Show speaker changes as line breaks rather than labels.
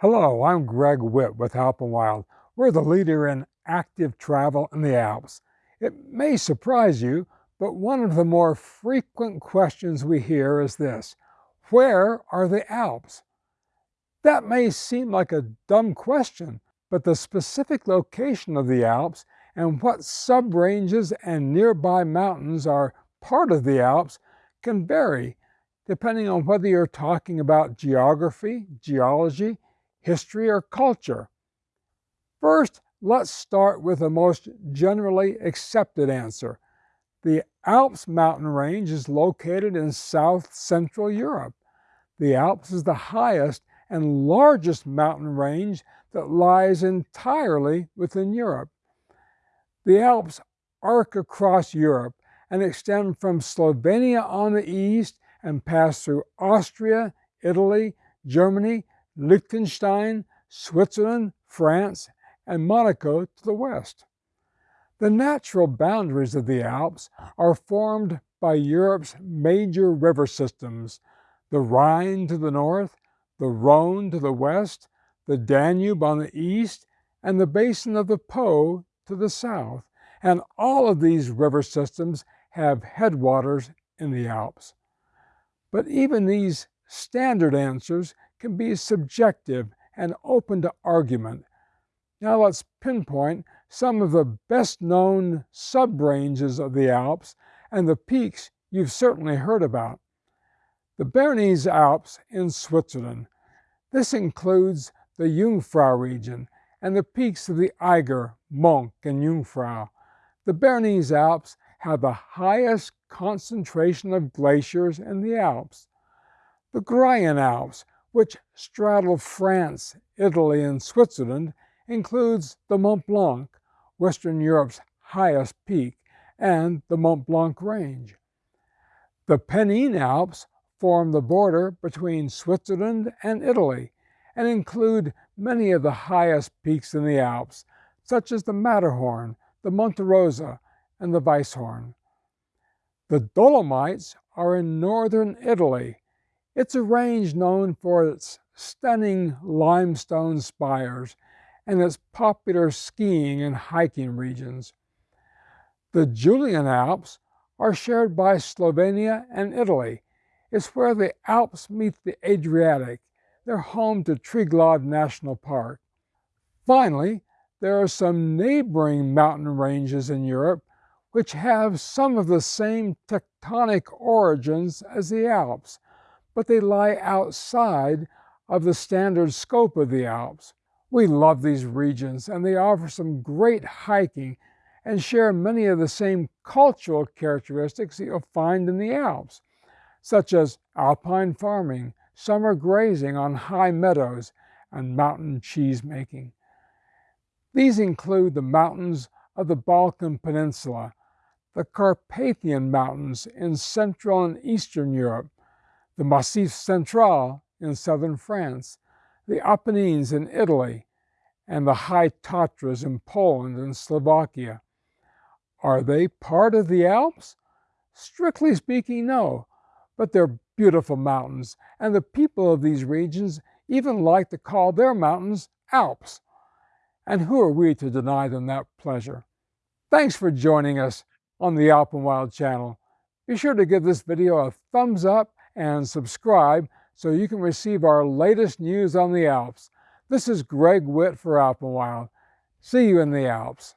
Hello, I'm Greg Witt with Alpenwild. We're the leader in active travel in the Alps. It may surprise you, but one of the more frequent questions we hear is this, where are the Alps? That may seem like a dumb question, but the specific location of the Alps and what subranges and nearby mountains are part of the Alps can vary depending on whether you're talking about geography, geology, history, or culture? First, let's start with the most generally accepted answer. The Alps mountain range is located in south central Europe. The Alps is the highest and largest mountain range that lies entirely within Europe. The Alps arc across Europe and extend from Slovenia on the east and pass through Austria, Italy, Germany, Liechtenstein, Switzerland, France, and Monaco to the west. The natural boundaries of the Alps are formed by Europe's major river systems, the Rhine to the north, the Rhone to the west, the Danube on the east, and the basin of the Po to the south. And all of these river systems have headwaters in the Alps. But even these standard answers can be subjective and open to argument. Now let's pinpoint some of the best known subranges of the Alps and the peaks you've certainly heard about. The Bernese Alps in Switzerland. This includes the Jungfrau region and the peaks of the Eiger, Monch, and Jungfrau. The Bernese Alps have the highest concentration of glaciers in the Alps. The Graian Alps, which straddle France, Italy, and Switzerland, includes the Mont Blanc, Western Europe's highest peak, and the Mont Blanc Range. The Pennine Alps form the border between Switzerland and Italy and include many of the highest peaks in the Alps, such as the Matterhorn, the Monte Rosa, and the Weisshorn. The Dolomites are in northern Italy it's a range known for its stunning limestone spires and its popular skiing and hiking regions. The Julian Alps are shared by Slovenia and Italy. It's where the Alps meet the Adriatic. They're home to Triglav National Park. Finally, there are some neighboring mountain ranges in Europe which have some of the same tectonic origins as the Alps, but they lie outside of the standard scope of the Alps. We love these regions and they offer some great hiking and share many of the same cultural characteristics you'll find in the Alps, such as alpine farming, summer grazing on high meadows, and mountain cheese making. These include the mountains of the Balkan Peninsula, the Carpathian Mountains in Central and Eastern Europe, the Massif Central in southern France, the Apennines in Italy, and the High Tatras in Poland and Slovakia. Are they part of the Alps? Strictly speaking, no, but they're beautiful mountains, and the people of these regions even like to call their mountains Alps. And who are we to deny them that pleasure? Thanks for joining us on the Alpenwild channel. Be sure to give this video a thumbs up and subscribe so you can receive our latest news on the Alps. This is Greg Witt for Alpenwild. See you in the Alps.